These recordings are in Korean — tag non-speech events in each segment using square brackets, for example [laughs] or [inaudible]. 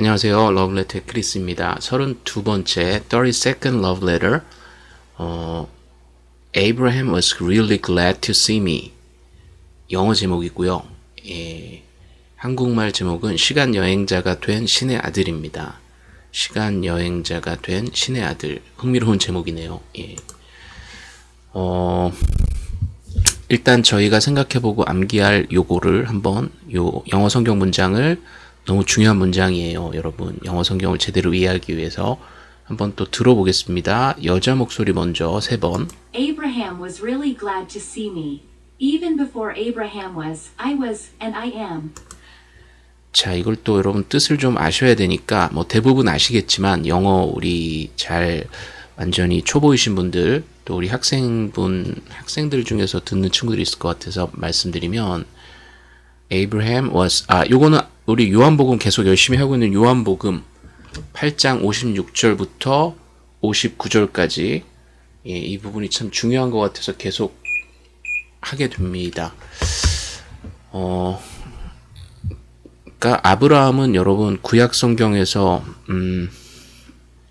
안녕하세요. 러브레터의 크리스입니다. 32번째 32nd love letter 어, Abraham was really glad to see me 영어 제목이고요. 예, 한국말 제목은 시간 여행자가 된 신의 아들입니다. 시간 여행자가 된 신의 아들 흥미로운 제목이네요. 예. 어, 일단 저희가 생각해보고 암기할 요거를 한번 요 영어 성경 문장을 너무 중요한 문장이에요. 여러분 영어 성경을 제대로 이해하기 위해서 한번 또 들어보겠습니다. 여자 목소리 먼저 세 번. Abraham was really glad to see me. Even before Abraham was, I was, and I am. 자, 이걸 또 여러분 뜻을 좀 아셔야 되니까 뭐 대부분 아시겠지만 영어 우리 잘 완전히 초보이신 분들 또 우리 학생분 학생들 중에서 듣는 친구들이 있을 것 같아서 말씀드리면 Abraham was 아 요거는 우리 요한복음 계속 열심히 하고 있는 요한복음 8장 56절부터 59절까지 예, 이 부분이 참 중요한 것 같아서 계속 하게 됩니다. 어, 그러니까 아브라함은 여러분 구약 성경에서 음,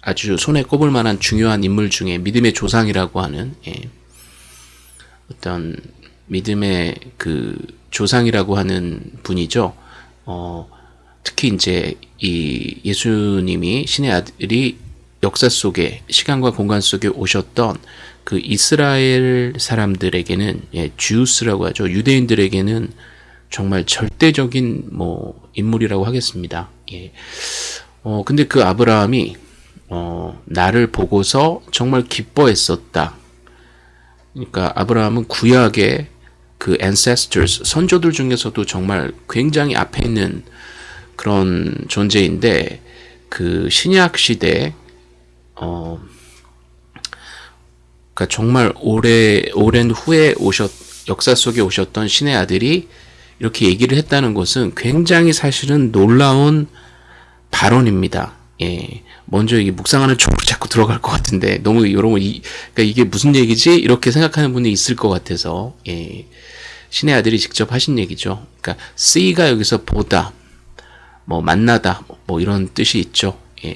아주 손에 꼽을 만한 중요한 인물 중에 믿음의 조상이라고 하는 예, 어떤 믿음의 그 조상이라고 하는 분이죠. 어, 특히 이제 이 예수님이 신의 아들이 역사 속에 시간과 공간 속에 오셨던 그 이스라엘 사람들에게는 예, 주스라고 하죠. 유대인들에게는 정말 절대적인 뭐 인물이라고 하겠습니다. 예. 어 근데 그 아브라함이 어 나를 보고서 정말 기뻐했었다. 그러니까 아브라함은 구약의 그 ancestors 선조들 중에서도 정말 굉장히 앞에 있는 그런 존재인데 그 신약 시대 어 그러니까 정말 오래 오랜 후에 오셨 역사 속에 오셨던 신의 아들이 이렇게 얘기를 했다는 것은 굉장히 사실은 놀라운 발언입니다. 예. 먼저 이게 묵상하는 쪽으로 자꾸 들어갈 것 같은데 너무 여러분 이 그러니까 이게 무슨 얘기지 이렇게 생각하는 분이 있을 것 같아서 예. 신의 아들이 직접 하신 얘기죠. 그러니까 see가 여기서 보다, 뭐 만나다, 뭐 이런 뜻이 있죠. 예.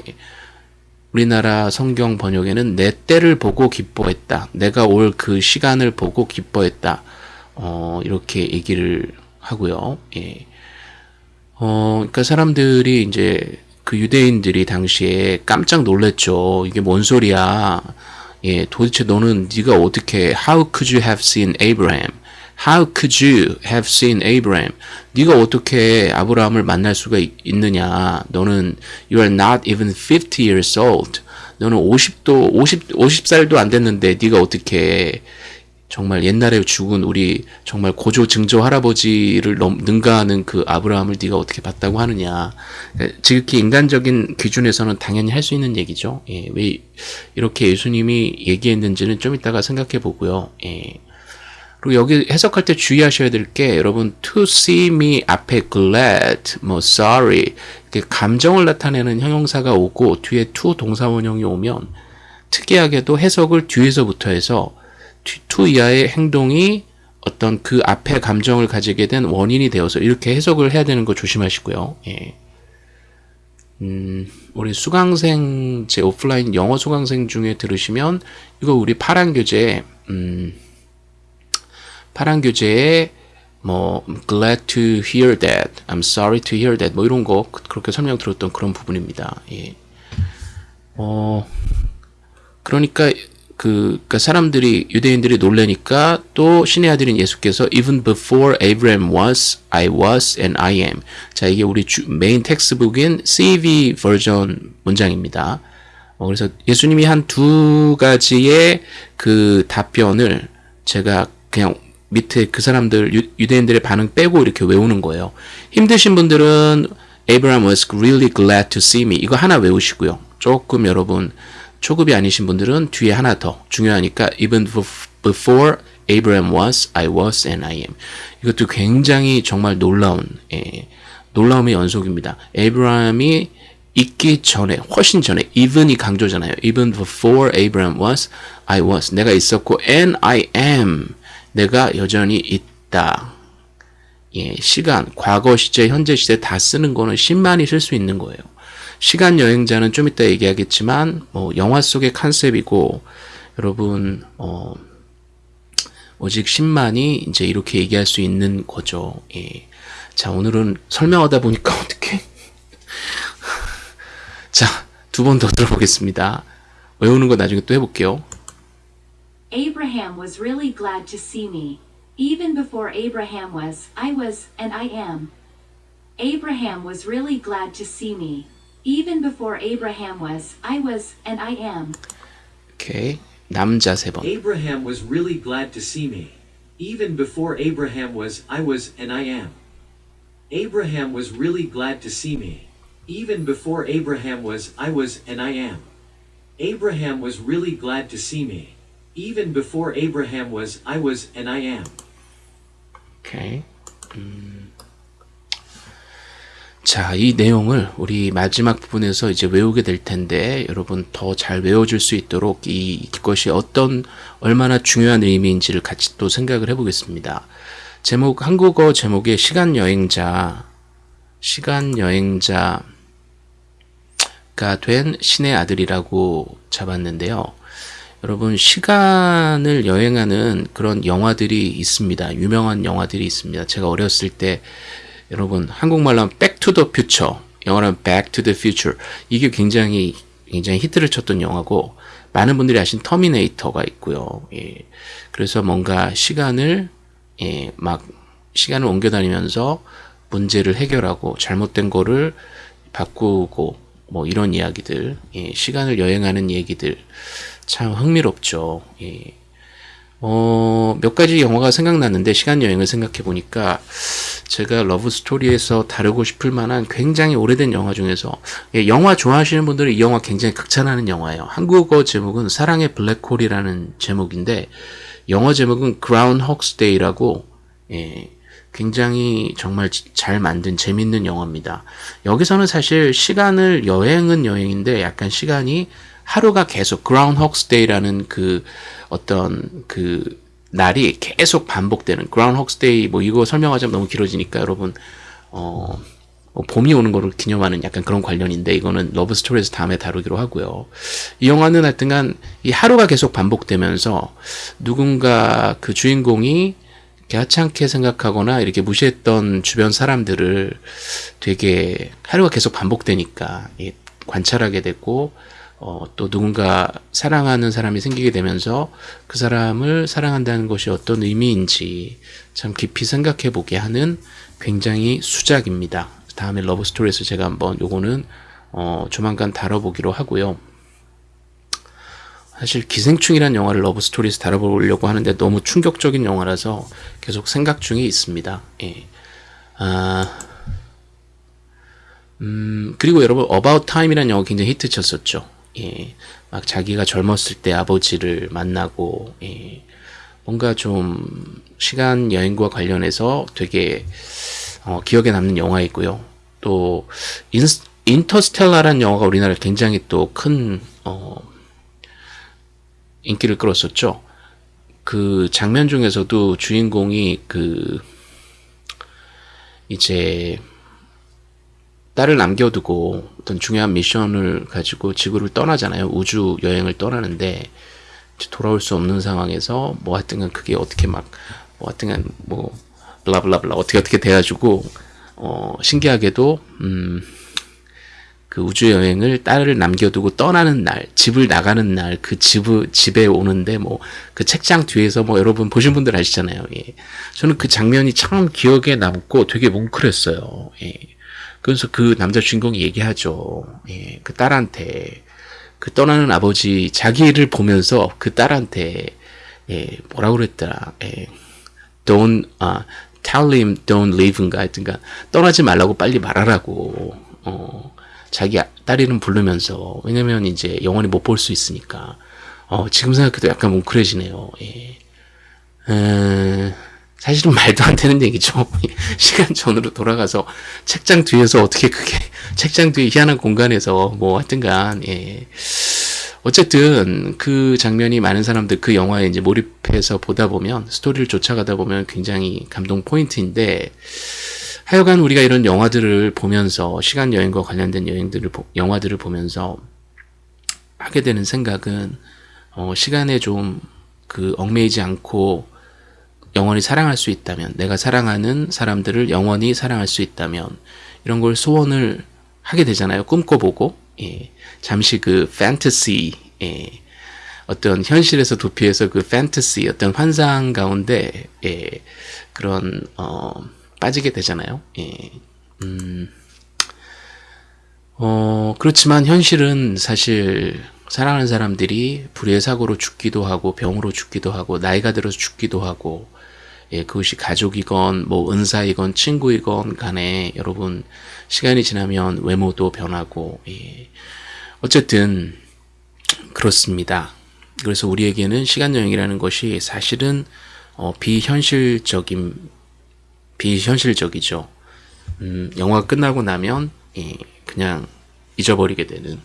우리나라 성경 번역에는 내 때를 보고 기뻐했다. 내가 올 그 시간을 보고 기뻐했다. 어, 이렇게 얘기를 하고요. 예. 어, 그러니까 사람들이 이제 그 유대인들이 당시에 깜짝 놀랐죠. 이게 뭔 소리야? 예, 도대체 너는 네가 어떻게 How could you have seen Abraham? How could you have seen Abraham? 네가 어떻게 아브라함을 만날 수가 있느냐? 너는 you are not even 50 years old. 너는 50도 50 50살도 안 됐는데 네가 어떻게 정말 옛날에 죽은 우리 정말 고조 증조 할아버지를 넘, 능가하는 그 아브라함을 네가 어떻게 봤다고 하느냐. 지극히 인간적인 기준에서는 당연히 할 수 있는 얘기죠. 예, 왜 이렇게 예수님이 얘기했는지는 좀 이따가 생각해 보고요. 예. 그리고 여기 해석할 때 주의하셔야 될 게 여러분 to see me 앞에 glad, 뭐 sorry 이렇게 감정을 나타내는 형용사가 오고 뒤에 to 동사원형이 오면 특이하게도 해석을 뒤에서부터 해서 to 이하의 행동이 어떤 그 앞에 감정을 가지게 된 원인이 되어서 이렇게 해석을 해야 되는 거 조심하시고요. 예. 음, 우리 수강생, 제 오프라인 영어 수강생 중에 들으시면 이거 우리 파란 교재, 음, 파란 교재에 뭐 glad to hear that, I'm sorry to hear that 뭐 이런 거 그렇게 설명 들었던 그런 부분입니다. 예. 어, 그러니까 그 그러니까 사람들이 유대인들이 놀래니까 또 신의 아들인 예수께서 even before Abraham was, I was, and I am. 자 이게 우리 주, 메인 텍스트북인 CV 버전 문장입니다. 어, 그래서 예수님이 한 두 가지의 그 답변을 제가 그냥 밑에 그 사람들 유, 유대인들의 반응 빼고 이렇게 외우는 거예요. 힘드신 분들은 Abraham was really glad to see me 이거 하나 외우시고요. 조금 여러분 초급이 아니신 분들은 뒤에 하나 더 중요하니까 even before Abraham was, I was, and I am. 이것도 굉장히 정말 놀라운 예, 놀라움의 연속입니다. 에이브라함이 있기 전에 훨씬 전에 even이 강조잖아요. even before Abraham was, I was. 내가 있었고 and I am. 내가 여전히 있다. 예, 시간, 과거 시제, 현재 시제 다 쓰는 거는 10만이 쓸 수 있는 거예요. 시간 여행자는 좀 이따 얘기하겠지만 뭐 영화 속의 컨셉이고 여러분 어 오직 10만이 이제 이렇게 얘기할 수 있는 거죠. 예. 자, 오늘은 설명하다 보니까 [laughs] 어떻게 자, 두 번 더 들어보겠습니다. 외우는 거 나중에 또 해볼게요. Abraham was really glad to see me. Even before Abraham was, I was, and I am. Abraham was really glad to see me. Even before Abraham was, I was, and I am. 오케이. 남자 세 번. Abraham was really glad to see me. Even before Abraham was, I was, and I am. Abraham was really glad to see me. Even before Abraham was, I was, and I am. Abraham was really glad to see me. Even before Abraham was, I was, and I am. 오케이. 음. 자, 이 내용을 우리 마지막 부분에서 이제 외우게 될 텐데, 여러분 더 잘 외워줄 수 있도록 이, 이것이 어떤, 얼마나 중요한 의미인지를 같이 또 생각을 해보겠습니다. 제목, 한국어 제목에 시간 여행자, 시간 여행자가 된 신의 아들이라고 잡았는데요. 여러분 시간을 여행하는 그런 영화들이 있습니다. 유명한 영화들이 있습니다. 제가 어렸을 때 여러분 한국말로 하면 to the Future, 영어로는 Back to the Future 이게 굉장히 굉장히 히트를 쳤던 영화고 많은 분들이 아신 터미네이터가 있고요. 예. 그래서 뭔가 시간을 예, 막 시간을 옮겨 다니면서 문제를 해결하고 잘못된 거를 바꾸고 뭐 이런 이야기들, 예, 시간을 여행하는 얘기들 참 흥미롭죠. 예. 어, 몇 가지 영화가 생각났는데 시간 여행을 생각해 보니까 제가 러브 스토리에서 다루고 싶을 만한 굉장히 오래된 영화 중에서 예, 영화 좋아하시는 분들은 이 영화 굉장히 극찬하는 영화예요. 한국어 제목은 사랑의 블랙홀이라는 제목인데 영어 제목은 Groundhog's Day라고 예, 굉장히 정말 잘 만든 재밌는 영화입니다. 여기서는 사실 시간을 여행은 여행인데 약간 시간이 하루가 계속 Groundhog's Day라는 그 어떤 그 날이 계속 반복되는 Groundhog's Day 뭐 이거 설명하자면 너무 길어지니까 여러분 어, 뭐 봄이 오는 거를 기념하는 약간 그런 관련인데 이거는 러브 스토리에서 다음에 다루기로 하고요. 이 영화는 하여튼간 이 하루가 계속 반복되면서 누군가 그 주인공이 하찮게 생각하거나 이렇게 무시했던 주변 사람들을 되게 하루가 계속 반복되니까 관찰하게 되고 어, 또 누군가 사랑하는 사람이 생기게 되면서 그 사람을 사랑한다는 것이 어떤 의미인지 참 깊이 생각해 보게 하는 굉장히 수작입니다. 다음에 러브 스토리에서 제가 한번 요거는 어, 조만간 다뤄보기로 하고요. 사실 기생충이란 영화를 러브 스토리에서 다뤄보려고 하는데 너무 충격적인 영화라서 계속 생각 중에 있습니다. 예. 아, 음, 그리고 여러분, About Time이라는 영화 굉장히 히트 쳤었죠. 예. 막 자기가 젊었을 때 아버지를 만나고, 예. 뭔가 좀 시간 여행과 관련해서 되게 어, 기억에 남는 영화이고요. 또 인, 인터스텔라라는 영화가 우리나라에 굉장히 또큰 어, 인기를 끌었었죠. 그 장면 중에서도 주인공이 그 이제 딸을 남겨두고 어떤 중요한 미션을 가지고 지구를 떠나잖아요. 우주 여행을 떠나는데 돌아올 수 없는 상황에서 뭐 하여튼간 그게 어떻게 막 뭐 하여튼간 뭐 블라블라블라 어떻게 어떻게 돼가지고 어 신기하게도 음. 그 우주 여행을 딸을 남겨두고 떠나는 날, 집을 나가는 날, 그 집을 집에 오는데 뭐 그 책장 뒤에서 뭐 여러분 보신 분들 아시잖아요. 예. 저는 그 장면이 참 기억에 남고 되게 뭉클했어요. 예. 그래서 그 남자 주인공이 얘기하죠. 예. 그 딸한테 그 떠나는 아버지 자기를 보면서 그 딸한테 예, 뭐라고 그랬더라. 예. Don't 아 tell him don't leave인가 하여튼가 떠나지 말라고 빨리 말하라고. 어. 자기 딸 이름 부르면서 왜냐면 이제 영원히 못 볼 수 있으니까 어, 지금 생각해도 약간 뭉클해지네요. 예. 에, 사실은 말도 안 되는 얘기죠. [laughs] 시간 전으로 돌아가서 책장 뒤에서 어떻게 그게 [laughs] 책장 뒤에 희한한 공간에서 뭐 하여튼간 예. 어쨌든 그 장면이 많은 사람들 그 영화에 이제 몰입해서 보다 보면 스토리를 쫓아가다 보면 굉장히 감동 포인트인데 하여간 우리가 이런 영화들을 보면서 시간 여행과 관련된 여행들을 보- 영화들을 보면서 하게 되는 생각은 어, 시간에 좀 그 얽매이지 않고 영원히 사랑할 수 있다면 내가 사랑하는 사람들을 영원히 사랑할 수 있다면 이런 걸 소원을 하게 되잖아요. 꿈꿔보고 예. 잠시 그 판타시 예. 어떤 현실에서 도피해서 그 판타시 어떤 환상 가운데 예. 그런 어, 빠지게 되잖아요. 예. 음, 어, 그렇지만 현실은 사실 사랑하는 사람들이 불의의 사고로 죽기도 하고 병으로 죽기도 하고 나이가 들어서 죽기도 하고 예, 그것이 가족이건 뭐 은사이건 친구이건 간에 여러분 시간이 지나면 외모도 변하고 예. 어쨌든 그렇습니다. 그래서 우리에게는 시간 여행이라는 것이 사실은 어, 비현실적인 비현실적이죠. 음, 영화가 끝나고 나면 예, 그냥 잊어버리게 되는.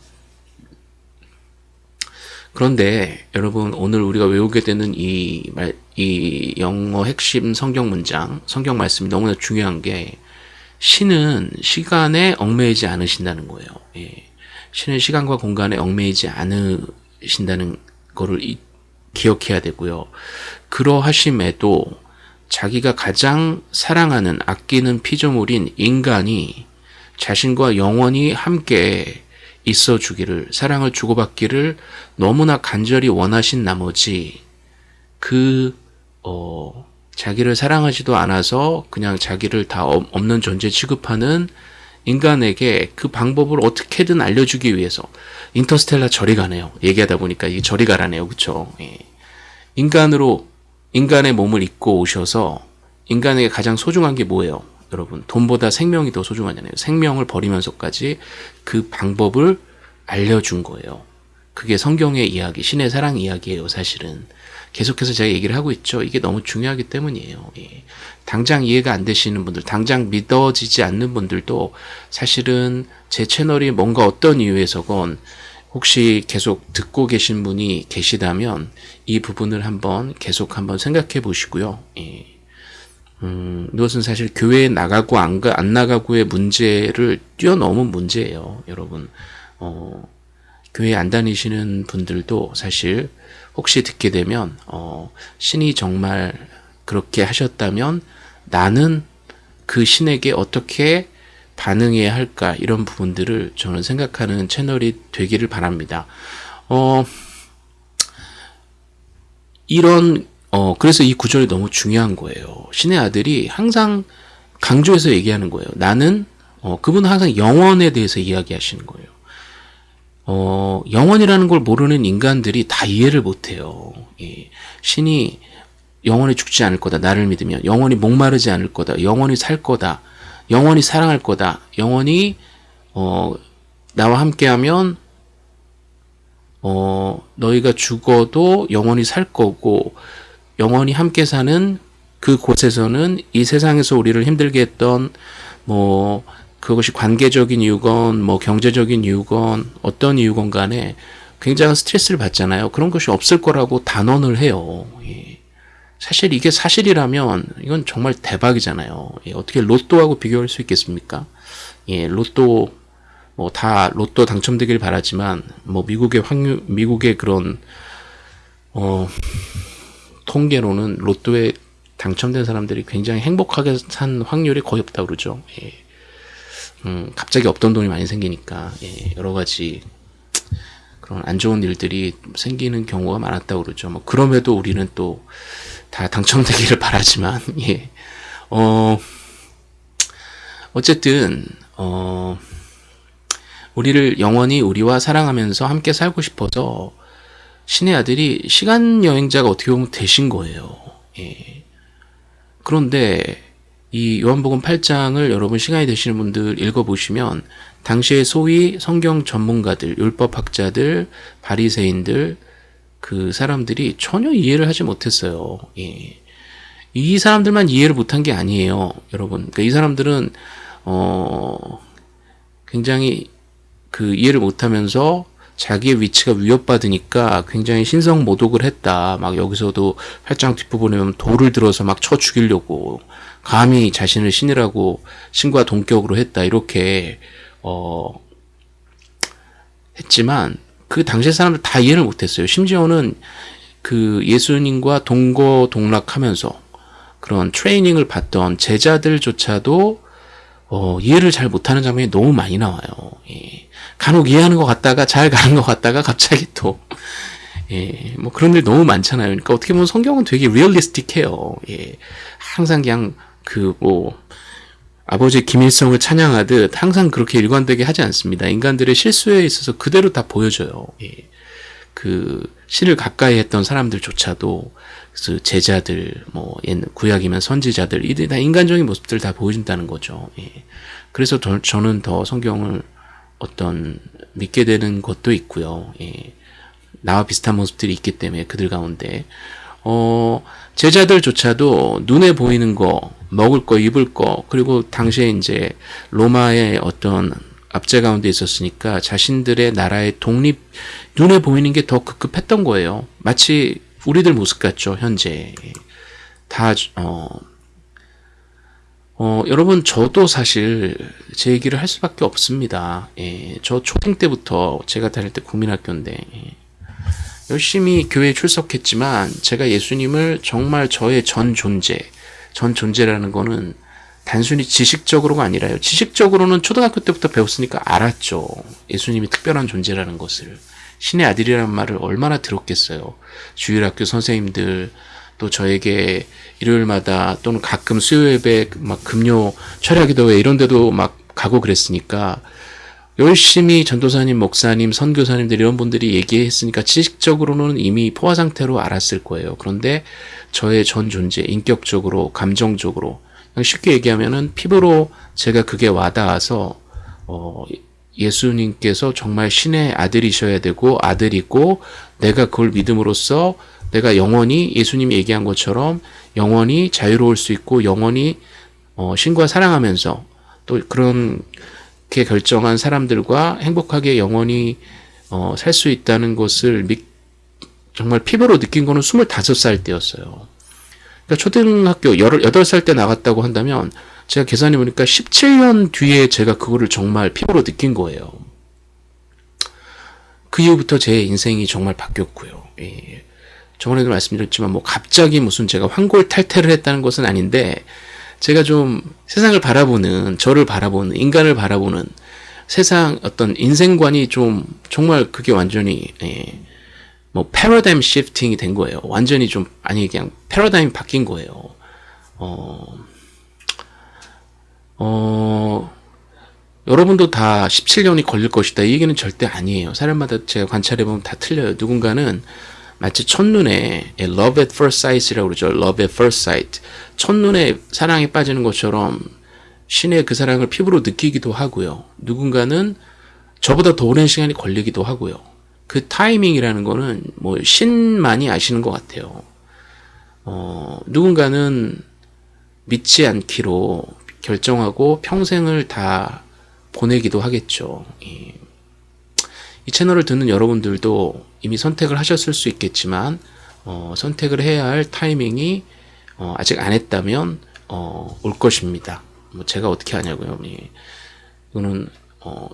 그런데 여러분 오늘 우리가 외우게 되는 이, 말, 이 영어 핵심 성경 문장, 성경 말씀이 너무나 중요한 게 신은 시간에 얽매이지 않으신다는 거예요. 예. 신은 시간과 공간에 얽매이지 않으신다는 거를 이- 기억해야 되고요. 그러하심에도 자기가 가장 사랑하는 아끼는 피조물인 인간이 자신과 영원히 함께 있어 주기를 사랑을 주고받기를 너무나 간절히 원하신 나머지 그 어, 자기를 사랑하지도 않아서 그냥 자기를 다 없- 없는 존재 취급하는 인간에게 그 방법을 어떻게든 알려주기 위해서 인터스텔라 저리 가네요. 얘기하다 보니까 이게 저리 가라네요. 그쵸? 예. 인간으로 인간의 몸을 입고 오셔서 인간에게 가장 소중한 게 뭐예요? 여러분 돈보다 생명이 더 소중하잖아요. 생명을 버리면서까지 그 방법을 알려준 거예요. 그게 성경의 이야기, 신의 사랑 이야기예요. 사실은 계속해서 제가 얘기를 하고 있죠. 이게 너무 중요하기 때문이에요. 예. 당장 이해가 안 되시는 분들, 당장 믿어지지 않는 분들도 사실은 제 채널이 뭔가 어떤 이유에서건 혹시 계속 듣고 계신 분이 계시다면 이 부분을 한번 계속 한번 생각해 보시고요. 예. 음, 이것은 사실 교회에 나가고 안, 가, 안 나가고의 문제를 뛰어넘은 문제예요, 여러분. 어, 교회 안 다니시는 분들도 사실 혹시 듣게 되면, 어, 신이 정말 그렇게 하셨다면 나는 그 신에게 어떻게 반응해야 할까, 이런 부분들을 저는 생각하는 채널이 되기를 바랍니다. 어, 이런 어 그래서 이 구절이 너무 중요한 거예요. 신의 아들이 항상 강조해서 얘기하는 거예요. 나는 어 그분은 항상 영원에 대해서 이야기하시는 거예요. 어 영원이라는 걸 모르는 인간들이 다 이해를 못해요. 예. 신이 영원히 죽지 않을 거다. 나를 믿으면 영원히 목마르지 않을 거다. 영원히 살 거다. 영원히 사랑할 거다. 영원히 어 나와 함께하면 어, 너희가 죽어도 영원히 살 거고, 영원히 함께 사는 그 곳에서는 이 세상에서 우리를 힘들게 했던, 뭐, 그것이 관계적인 이유건, 뭐, 경제적인 이유건, 어떤 이유건 간에 굉장한 스트레스를 받잖아요. 그런 것이 없을 거라고 단언을 해요. 예. 사실 이게 사실이라면, 이건 정말 대박이잖아요. 예, 어떻게 로또하고 비교할 수 있겠습니까? 예, 로또, 뭐 다 로또 당첨되길 바라지만 뭐 미국의 확률 미국의 그런 어 통계로는 로또에 당첨된 사람들이 굉장히 행복하게 산 확률이 거의 없다 그러죠. 예. 음, 갑자기 없던 돈이 많이 생기니까 예, 여러 가지 그런 안 좋은 일들이 생기는 경우가 많았다 그러죠. 뭐 그럼에도 우리는 또 다 당첨되기를 [laughs] 바라지만 예. 어 어쨌든 어 우리를 영원히 우리와 사랑하면서 함께 살고 싶어서 신의 아들이 시간 여행자가 어떻게 보면 되신 거예요. 예. 그런데 이 요한복음 8장을 여러분 시간이 되시는 분들 읽어보시면 당시에 소위 성경 전문가들, 율법학자들, 바리새인들 그 사람들이 전혀 이해를 하지 못했어요. 예. 이 사람들만 이해를 못한 게 아니에요, 여러분. 그러니까 이 사람들은 어 굉장히 그 이해를 못하면서 자기의 위치가 위협받으니까 굉장히 신성 모독을 했다. 막 여기서도 팔짱 뒷부분에 보면 돌을 들어서 막 쳐 죽이려고 감히 자신을 신이라고 신과 동격으로 했다. 이렇게 어 했지만 그 당시의 사람들 다 이해를 못했어요. 심지어는 그 예수님과 동거 동락하면서 그런 트레이닝을 받던 제자들조차도 어, 이해를 잘 못하는 장면이 너무 많이 나와요. 예. 간혹 이해하는 것 같다가 잘 가는 것 같다가 갑자기 또 예, 뭐 그런 일 너무 많잖아요. 그러니까 어떻게 보면 성경은 되게 리얼리스틱해요. 예, 항상 그냥 그 뭐 아버지 김일성을 찬양하듯 항상 그렇게 일관되게 하지 않습니다. 인간들의 실수에 있어서 그대로 다 보여줘요. 예. 그 신을 가까이 했던 사람들조차도 그 제자들 뭐옛 구약이면 선지자들 이들 다 인간적인 모습들 다 보여준다는 거죠. 예. 그래서 더, 저는 더 성경을 어떤 믿게 되는 것도 있고요. 예. 나와 비슷한 모습들이 있기 때문에 그들 가운데 어 제자들조차도 눈에 보이는 거 먹을 거 입을 거 그리고 당시에 이제 로마의 어떤 압제 가운데 있었으니까 자신들의 나라의 독립 눈에 보이는 게 더 급급했던 거예요. 마치 우리들 모습 같죠 현재 다 어, 어, 여러분, 저도 사실 제 얘기를 할 수밖에 없습니다. 예, 저 초딩 때부터 제가 다닐 때 국민학교인데, 예, 열심히 교회에 출석했지만, 제가 예수님을 정말 저의 전 존재, 전 존재라는 거는 단순히 지식적으로가 아니라요. 지식적으로는 초등학교 때부터 배웠으니까 알았죠. 예수님이 특별한 존재라는 것을. 신의 아들이라는 말을 얼마나 들었겠어요. 주일학교 선생님들, 또 저에게 일요일마다 또는 가끔 수요 예배 막 금요 철야기도회 이런 데도 막 가고 그랬으니까 열심히 전도사님, 목사님, 선교사님들 이런 분들이 얘기했으니까 지식적으로는 이미 포화 상태로 알았을 거예요. 그런데 저의 전 존재, 인격적으로, 감정적으로 그냥 쉽게 얘기하면은 피부로 제가 그게 와닿아서 어 예수님께서 정말 신의 아들이셔야 되고 아들이고 내가 그걸 믿음으로써 내가 영원히 예수님이 얘기한 것처럼 영원히 자유로울 수 있고 영원히 어, 신과 사랑하면서 또 그렇게 결정한 사람들과 행복하게 영원히 어, 살 수 있다는 것을 미, 정말 피부로 느낀 거는 25살 때였어요. 그러니까 초등학교 18살 때 나갔다고 한다면 제가 계산해 보니까 17년 뒤에 제가 그거를 정말 피부로 느낀 거예요. 그 이후부터 제 인생이 정말 바뀌었고요. 예. 저번에도 말씀드렸지만 뭐 갑자기 무슨 제가 환골탈태를 했다는 것은 아닌데 제가 좀 세상을 바라보는 저를 바라보는 인간을 바라보는 세상 어떤 인생관이 좀 정말 그게 완전히 예, 뭐 패러다임 시프팅이 된 거예요. 완전히 좀 아니 그냥 패러다임이 바뀐 거예요. 어, 어, 여러분도 다 17년이 걸릴 것이다. 이 얘기는 절대 아니에요. 사람마다 제가 관찰해보면 다 틀려요. 누군가는 마치 첫눈에 예, love at first sight이라고 그러죠. love at first sight. 첫눈에 사랑에 빠지는 것처럼 신의 그 사랑을 피부로 느끼기도 하고요. 누군가는 저보다 더 오랜 시간이 걸리기도 하고요. 그 타이밍이라는 거는 뭐 신만이 아시는 것 같아요. 어, 누군가는 믿지 않기로 결정하고 평생을 다 보내기도 하겠죠. 이, 이 채널을 듣는 여러분들도 이미 선택을 하셨을 수 있겠지만 어, 선택을 해야 할 타이밍이 어, 아직 안 했다면 어, 올 것입니다. 뭐 제가 어떻게 하냐고요. 예. 이거는 어,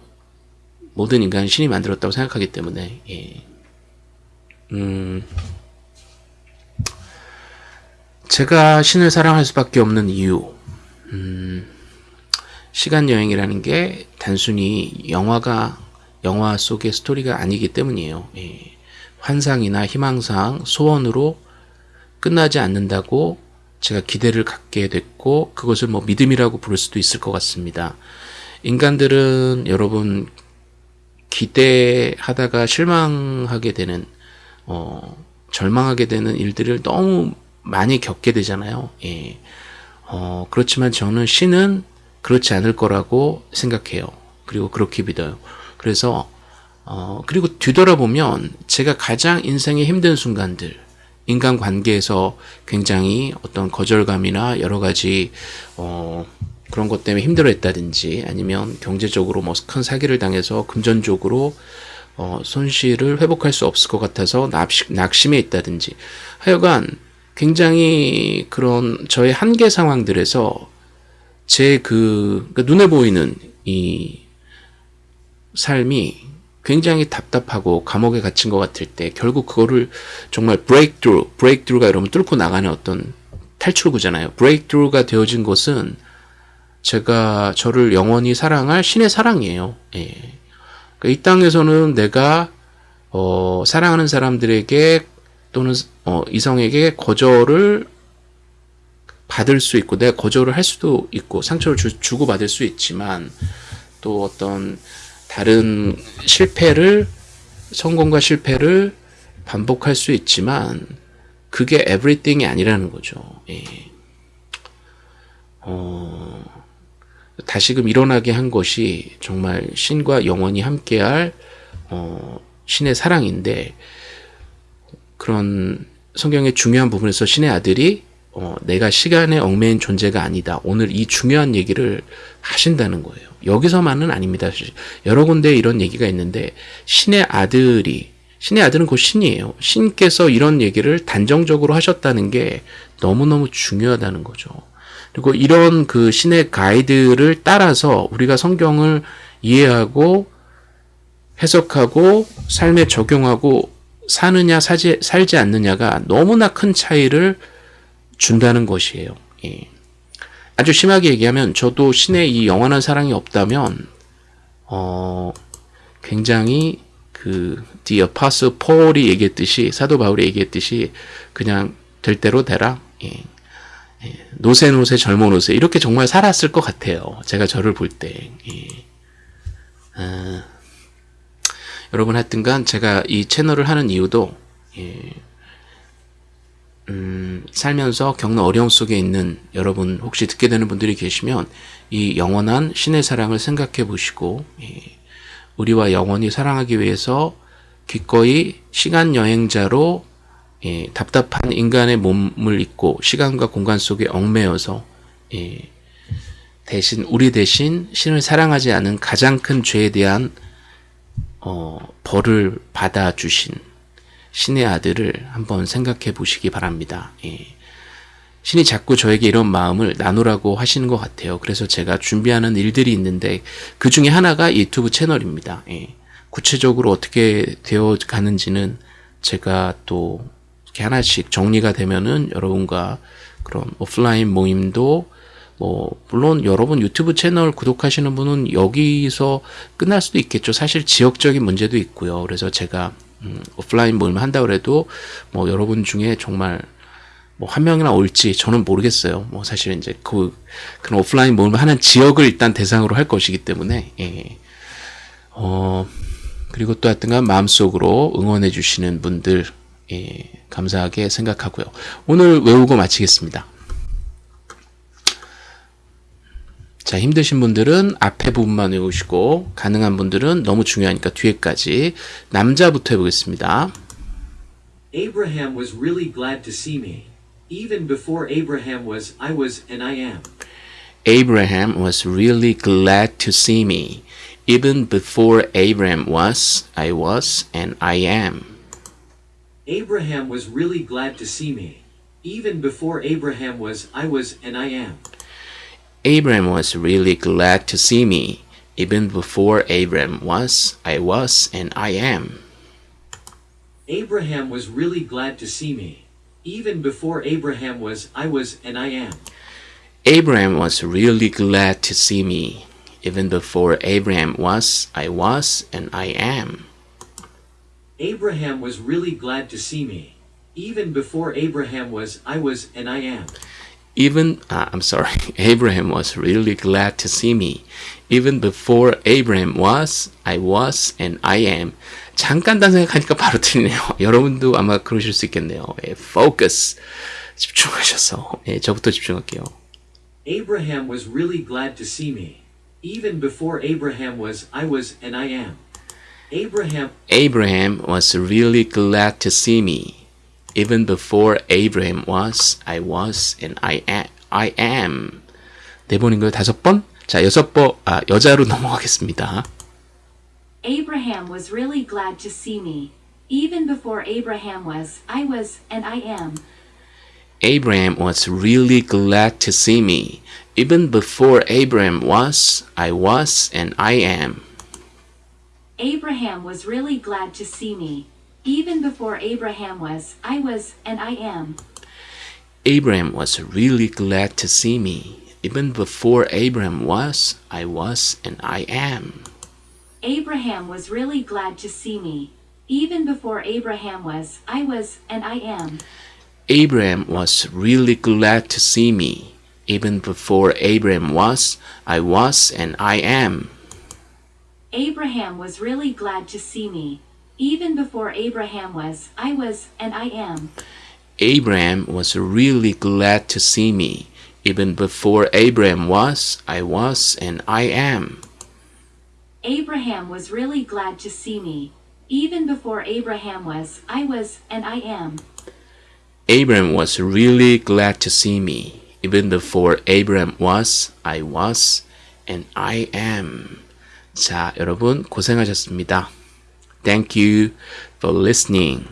모든 인간은 신이 만들었다고 생각하기 때문에 예. 음, 제가 신을 사랑할 수밖에 없는 이유 음, 시간 여행이라는 게 단순히 영화가 영화 속의 스토리가 아니기 때문이에요. 예. 환상이나 희망상, 소원으로 끝나지 않는다고 제가 기대를 갖게 됐고 그것을 뭐 믿음이라고 부를 수도 있을 것 같습니다. 인간들은 여러분 기대하다가 실망하게 되는 어, 절망하게 되는 일들을 너무 많이 겪게 되잖아요. 예. 어, 그렇지만 저는 신은 그렇지 않을 거라고 생각해요. 그리고 그렇게 믿어요. 그래서 어, 그리고 뒤돌아보면 제가 가장 인생의 힘든 순간들, 인간 관계에서 굉장히 어떤 거절감이나 여러 가지, 어, 그런 것 때문에 힘들어 했다든지 아니면 경제적으로 뭐 큰 사기를 당해서 금전적으로 어, 손실을 회복할 수 없을 것 같아서 납시, 낙심해 있다든지 하여간 굉장히 그런 저의 한계 상황들에서 제그 눈에 보이는 이 삶이 굉장히 답답하고 감옥에 갇힌 것 같을 때 결국 그거를 정말 breakthrough, breakthrough가 여러분 뚫고 나가는 어떤 탈출구잖아요. breakthrough가 되어진 것은 제가 저를 영원히 사랑할 신의 사랑이에요. 예. 그러니까 이 땅에서는 내가 어, 사랑하는 사람들에게 또는 어, 이성에게 거절을 받을 수 있고 내가 거절을 할 수도 있고 상처를 주, 주고 받을 수 있지만 또 어떤 다른 실패를 성공과 실패를 반복할 수 있지만 그게 everything이 아니라는 거죠. 예. 어, 다시금 일어나게 한 것이 정말 신과 영원히 함께할 어, 신의 사랑인데 그런 성경의 중요한 부분에서 신의 아들이 어, 내가 시간에 얽매인 존재가 아니다. 오늘 이 중요한 얘기를 하신다는 거예요. 여기서만은 아닙니다. 여러 군데 이런 얘기가 있는데 신의 아들이 신의 아들은 곧 신이에요. 신께서 이런 얘기를 단정적으로 하셨다는 게 너무너무 중요하다는 거죠. 그리고 이런 그 신의 가이드를 따라서 우리가 성경을 이해하고 해석하고 삶에 적용하고 사느냐 사지, 살지 않느냐가 너무나 큰 차이를 준다는 것이에요. 예. 아주 심하게 얘기하면 저도 신의 이 영원한 사랑이 없다면 어 굉장히 그 The Apostle Paul이 얘기했듯이 사도 바울이 얘기했듯이 그냥 될 대로 되라. 예. 예. 노세 노세 젊어 노세 이렇게 정말 살았을 것 같아요. 제가 저를 볼 때. 예. 아, 여러분 하여튼간 제가 이 채널을 하는 이유도 예. 음, 살면서 겪는 어려움 속에 있는 여러분 혹시 듣게 되는 분들이 계시면 이 영원한 신의 사랑을 생각해 보시고 예, 우리와 영원히 사랑하기 위해서 기꺼이 시간 여행자로 예, 답답한 인간의 몸을 입고 시간과 공간 속에 얽매여서 예, 대신 우리 대신 신을 사랑하지 않은 가장 큰 죄에 대한 어, 벌을 받아 주신 신의 아들을 한번 생각해 보시기 바랍니다. 예. 신이 자꾸 저에게 이런 마음을 나누라고 하시는 것 같아요. 그래서 제가 준비하는 일들이 있는데 그 중에 하나가 유튜브 채널입니다. 예. 구체적으로 어떻게 되어 가는지는 제가 또 이렇게 하나씩 정리가 되면은 여러분과 그런 오프라인 모임도 뭐 물론 여러분 유튜브 채널 구독하시는 분은 여기서 끝날 수도 있겠죠. 사실 지역적인 문제도 있고요. 그래서 제가 음, 오프라인 모임을 한다 그래도 뭐 여러분 중에 정말 뭐 한 명이나 올지 저는 모르겠어요. 뭐 사실 이제 그 그런 오프라인 모임을 하는 지역을 일단 대상으로 할 것이기 때문에 예. 어 그리고 또 하여튼간 마음속으로 응원해 주시는 분들 예, 감사하게 생각하고요. 오늘 외우고 마치겠습니다. 자, 힘드신 분들은 앞에 부분만 외우시고 가능한 분들은 너무 중요하니까 뒤에까지 남자부터 해보겠습니다. Abraham was really glad to see me. Even before Abraham was, I was, and I am. Abraham was really glad to see me. Even before Abraham was, I was, and I am. Abraham was really glad to see me. Even before Abraham was, I was, and I am. Abraham was really glad to see me. Even before Abraham was, I was, and I am. Abraham was really glad to see me. Even before Abraham was, I was, and I am. Abraham was really glad to see me. Even before Abraham was, I was, and I am. Abraham was really glad to see me. Even before Abraham was, I was, and I am Even, uh, I'm sorry, [laughs] Abraham was really glad to see me. Even before Abraham was, I was, and I am. 잠깐 단 생각하니까 바로 틀리네요. [laughs] 여러분도 아마 그러실 수 있겠네요. 예, focus. 집중하셔서. 예, 저부터 집중할게요. Abraham was really glad to see me. Even before Abraham was, I was, and I am. Abraham Abraham was really glad to see me. Even before Abraham was, I was, and I am. I am. 네 번인가요? 다섯 번? 자, 여섯 번, 아, 여자로 넘어가겠습니다. [laughs] Abraham was really glad to see me. Even before Abraham was, I was, and I am. Abraham was really glad to see me. Even before Abraham was, I was, and I am. Abraham was really glad to see me. Even before Abraham was, I was, and I am. Abraham was really glad to see me. Even before Abraham was, I was, and I am. Abraham was really glad to see me. Even before Abraham was, I was, and I am. Abraham was really glad to see me. Even before Abraham was, I was, and I am. Abraham was really glad to see me. Even before Abraham was, I was, and I am. Abraham was really glad to see me. Even before Abraham was, I was, and I am. Abraham was really glad to see me. Even before Abraham was, I was, and I am. Abraham was really glad to see me. Even before Abraham was, I was, and I am. 자, 여러분 고생하셨습니다. Thank you for listening.